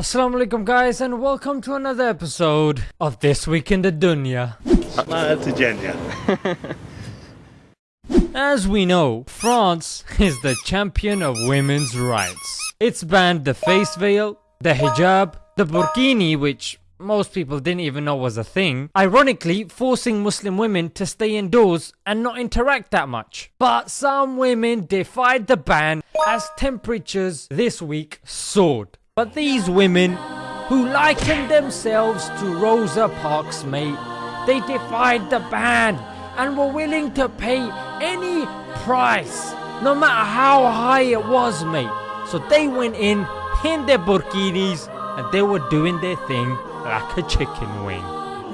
Assalamu alaikum guys and welcome to another episode of This Week in the Dunya. As we know, France is the champion of women's rights. It's banned the face veil, the hijab, the burkini which most people didn't even know was a thing, ironically forcing Muslim women to stay indoors and not interact that much. But some women defied the ban as temperatures this week soared. But these women, who likened themselves to Rosa Parks mate, they defied the ban and were willing to pay any price, no matter how high it was mate. So they went in, pinned their burkinis, and they were doing their thing like a chicken wing.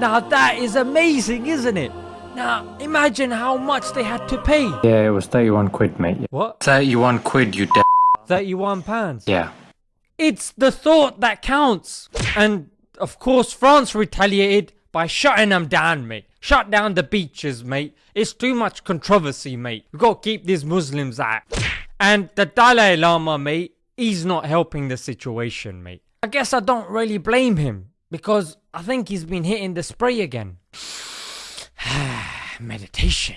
Now that is amazing isn't it? Now imagine how much they had to pay. Yeah, it was 31 quid, mate. What? 31 quid, you d- 31 pounds? Yeah. It's the thought that counts. And of course France retaliated by shutting them down mate. Shut down the beaches mate. It's too much controversy mate. We gotta keep these Muslims out. And the Dalai Lama mate, he's not helping the situation mate. I guess I don't really blame him because I think he's been hitting the spray again. Meditation.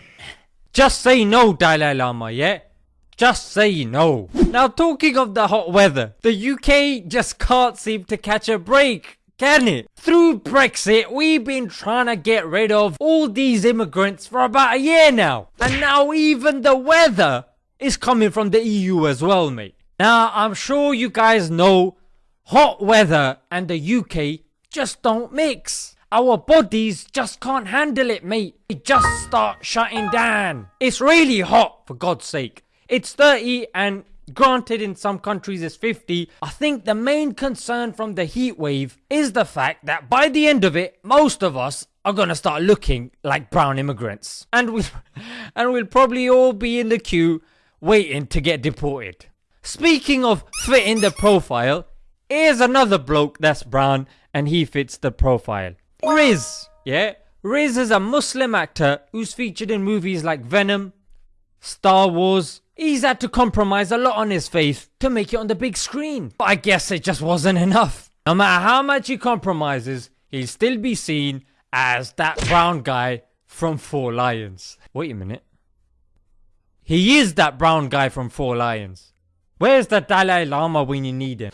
Just say no Dalai Lama yeah? Just say no. Now talking of the hot weather, the UK just can't seem to catch a break. Can it? Through Brexit, we've been trying to get rid of all these immigrants for about a year now. And now even the weather is coming from the EU as well, mate. Now, I'm sure you guys know hot weather and the UK just don't mix. Our bodies just can't handle it, mate. We just start shutting down. It's really hot, for God's sake. It's 30 and granted in some countries it's 50. I think the main concern from the heat wave is the fact that by the end of it, most of us are gonna start looking like brown immigrants. And we'll, and we'll probably all be in the queue waiting to get deported. Speaking of fitting the profile, here's another bloke that's brown and he fits the profile. Riz, yeah? Riz is a Muslim actor who's featured in movies like Venom, Star Wars. He's had to compromise a lot on his faith to make it on the big screen. But I guess it just wasn't enough. No matter how much he compromises, he'll still be seen as that brown guy from Four Lions. Wait a minute. He is that brown guy from Four Lions. Where's the Dalai Lama when you need him?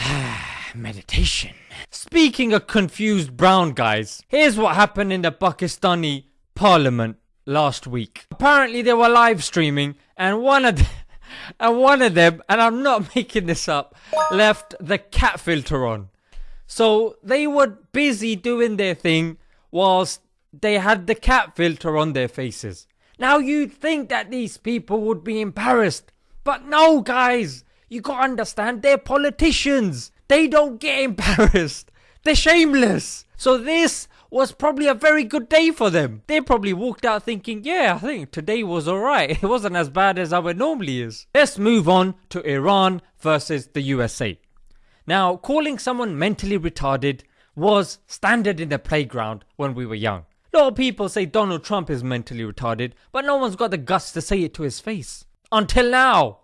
Meditation. Speaking of confused brown guys, here's what happened in the Pakistani parliament last week. Apparently they were live streaming and one of them, and one of them, and I'm not making this up, left the cat filter on. So they were busy doing their thing whilst they had the cat filter on their faces. Now you'd think that these people would be embarrassed, but no guys, you gotta understand they're politicians. They don't get embarrassed. They're shameless. So this was probably a very good day for them. They probably walked out thinking, yeah, I think today was alright. It wasn't as bad as how it normally is. Let's move on to Iran versus the USA. Now, calling someone mentally retarded was standard in the playground when we were young. A lot of people say Donald Trump is mentally retarded, but no one's got the guts to say it to his face. Until now.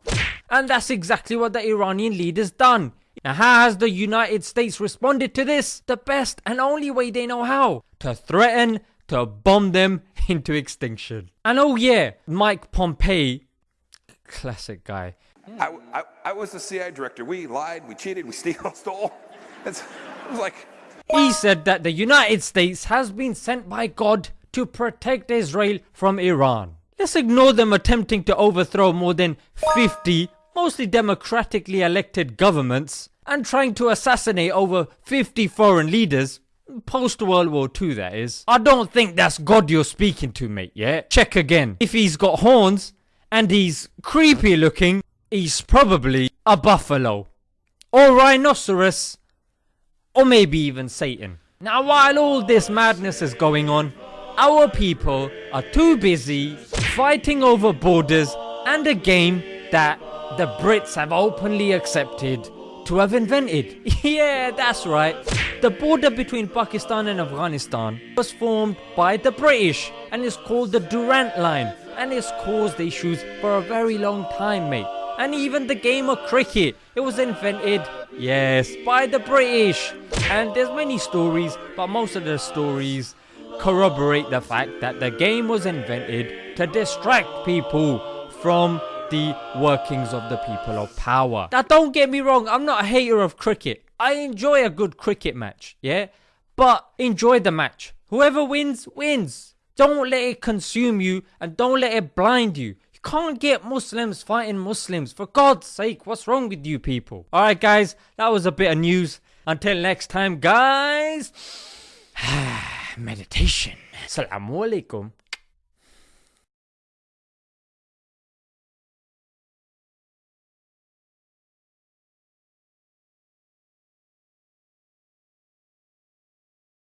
And that's exactly what the Iranian leader's done. Now how has the United States responded to this? The best and only way they know how. To threaten to bomb them into extinction. And oh yeah, Mike Pompeo, classic guy. I, I, I was the CIA director. We lied, we cheated, we steal, stole. It's, it was like, He said that the United States has been sent by God to protect Israel from Iran. Let's ignore them attempting to overthrow more than 50 mostly democratically elected governments and trying to assassinate over 50 foreign leaders post World War II that is. I don't think that's God you're speaking to mate yeah? Check again. If he's got horns and he's creepy looking he's probably a buffalo or rhinoceros or maybe even Satan. Now while all this madness is going on our people are too busy fighting over borders and a game that the Brits have openly accepted to have invented. yeah, that's right. The border between Pakistan and Afghanistan was formed by the British and is called the Durand Line and it's caused issues for a very long time mate. And even the game of cricket, it was invented, yes, by the British. And there's many stories, but most of the stories corroborate the fact that the game was invented to distract people from the workings of the people of power. Now, don't get me wrong, I'm not a hater of cricket. I enjoy a good cricket match, yeah? But enjoy the match. Whoever wins, wins. Don't let it consume you and don't let it blind you. You can't get Muslims fighting Muslims. For God's sake, what's wrong with you people? Alright, guys, that was a bit of news. Until next time, guys, meditation. Assalamu alaikum.